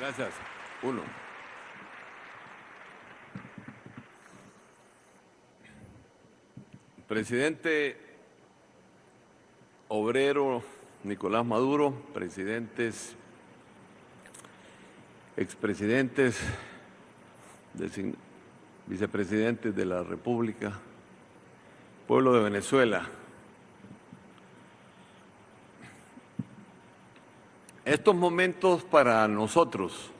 Gracias. Uno. Presidente obrero Nicolás Maduro, presidentes, expresidentes, vicepresidentes de la República, pueblo de Venezuela. Estos momentos para nosotros,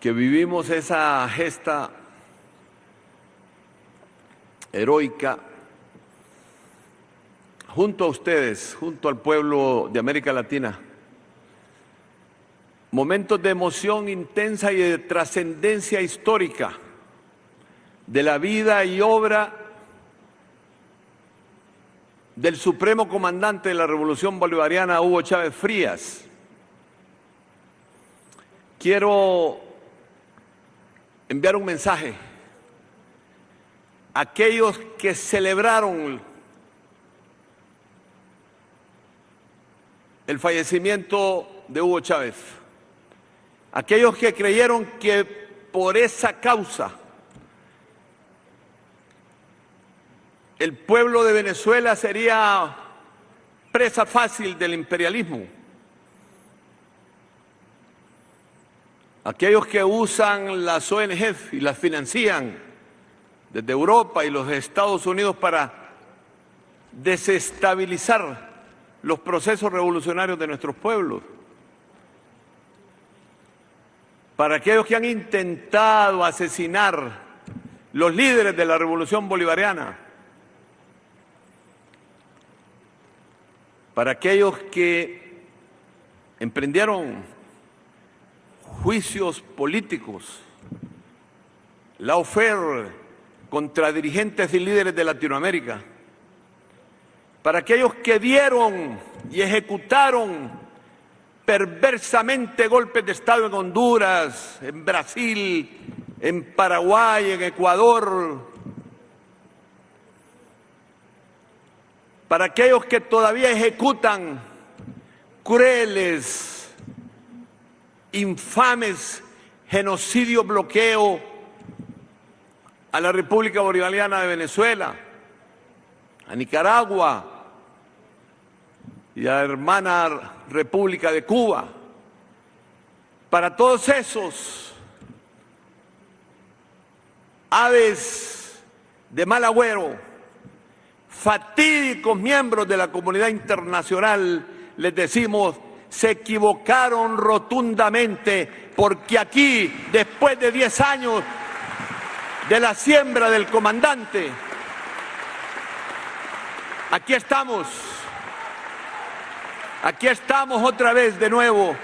que vivimos esa gesta heroica, junto a ustedes, junto al pueblo de América Latina, momentos de emoción intensa y de trascendencia histórica de la vida y obra del supremo comandante de la Revolución Bolivariana, Hugo Chávez Frías. Quiero enviar un mensaje a aquellos que celebraron el fallecimiento de Hugo Chávez, aquellos que creyeron que por esa causa el pueblo de Venezuela sería presa fácil del imperialismo. Aquellos que usan las ONG y las financian desde Europa y los Estados Unidos para desestabilizar los procesos revolucionarios de nuestros pueblos. Para aquellos que han intentado asesinar los líderes de la revolución bolivariana. Para aquellos que emprendieron juicios políticos, la oferta contra dirigentes y líderes de Latinoamérica, para aquellos que dieron y ejecutaron perversamente golpes de Estado en Honduras, en Brasil, en Paraguay, en Ecuador, para aquellos que todavía ejecutan crueles, infames genocidio, bloqueo a la República Bolivariana de Venezuela, a Nicaragua y a la hermana República de Cuba. Para todos esos aves de mal agüero, fatídicos miembros de la comunidad internacional, les decimos, se equivocaron rotundamente porque aquí, después de 10 años de la siembra del comandante, aquí estamos, aquí estamos otra vez de nuevo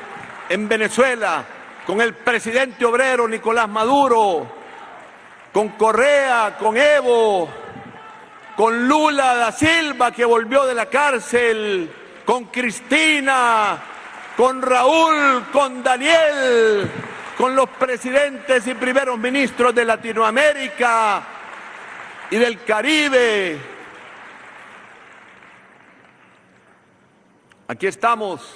en Venezuela con el presidente obrero Nicolás Maduro, con Correa, con Evo, con Lula da Silva que volvió de la cárcel, con Cristina, con Raúl, con Daniel, con los presidentes y primeros ministros de Latinoamérica y del Caribe. Aquí estamos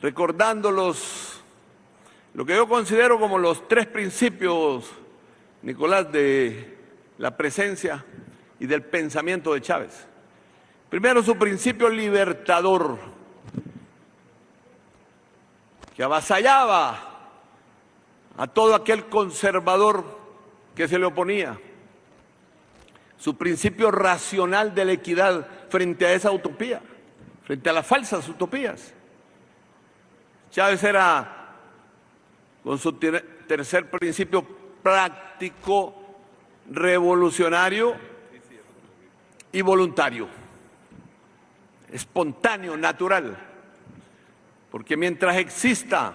recordándolos lo que yo considero como los tres principios, Nicolás, de la presencia y del pensamiento de Chávez. Primero, su principio libertador, que avasallaba a todo aquel conservador que se le oponía. Su principio racional de la equidad frente a esa utopía, frente a las falsas utopías. Chávez era, con su tercer principio práctico, revolucionario y voluntario, espontáneo, natural, porque mientras exista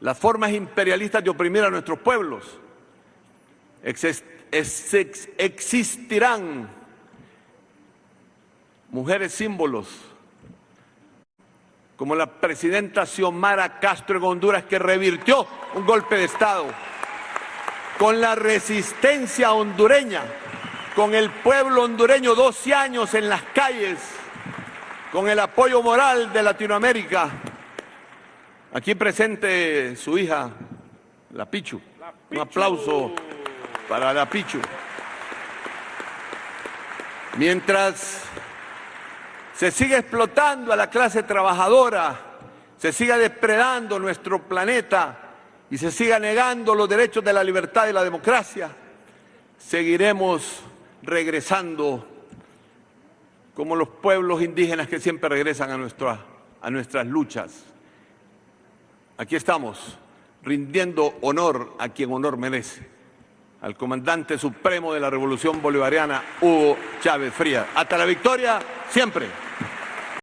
las formas imperialistas de oprimir a nuestros pueblos, existirán mujeres símbolos como la presidenta Xiomara Castro en Honduras que revirtió un golpe de Estado con la resistencia hondureña, con el pueblo hondureño 12 años en las calles, con el apoyo moral de Latinoamérica. Aquí presente su hija, la Pichu. Un aplauso para la Pichu. Mientras se sigue explotando a la clase trabajadora, se siga depredando nuestro planeta y se siga negando los derechos de la libertad y la democracia, seguiremos regresando como los pueblos indígenas que siempre regresan a, a nuestras luchas. Aquí estamos, rindiendo honor a quien honor merece, al comandante supremo de la Revolución Bolivariana, Hugo Chávez Frías. Hasta la victoria, siempre.